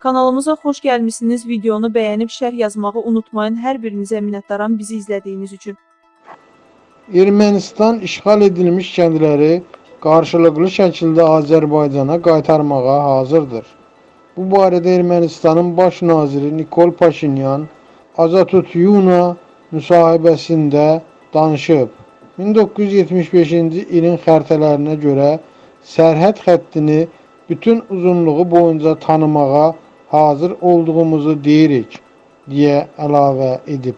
Kanalımıza xoş gəlmisiniz. Videonu bəyənib şərh yazmağı unutmayın. Hər birinizə minnətdaram bizi izlədiyiniz üçün. Ermənistan işğal edilmiş kəndləri qarşılıqlı şəkildə Azərbaycana qaytarmağa hazırdır. Bu barədə Ermənistanın baş naziri Nikol Paşinyan Azatut-Yuna müsahibəsində danışıb. 1975-ci ilin xəritələrinə görə sərhəd xəttini bütün uzunluğu boyunca tanımağa hazır olduğumuzu deyirik, deyə əlavə edib.